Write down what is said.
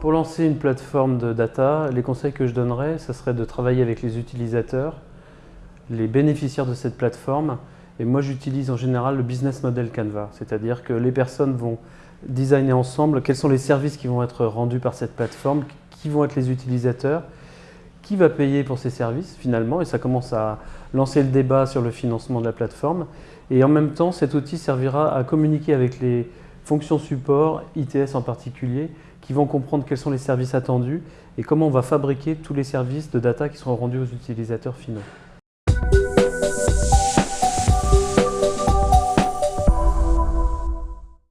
Pour lancer une plateforme de data, les conseils que je donnerais, ce serait de travailler avec les utilisateurs, les bénéficiaires de cette plateforme. Et moi, j'utilise en général le business model Canva, c'est-à-dire que les personnes vont designer ensemble quels sont les services qui vont être rendus par cette plateforme, qui vont être les utilisateurs, qui va payer pour ces services finalement, et ça commence à lancer le débat sur le financement de la plateforme. Et en même temps, cet outil servira à communiquer avec les fonctions support, ITS en particulier, qui vont comprendre quels sont les services attendus et comment on va fabriquer tous les services de data qui seront rendus aux utilisateurs finaux.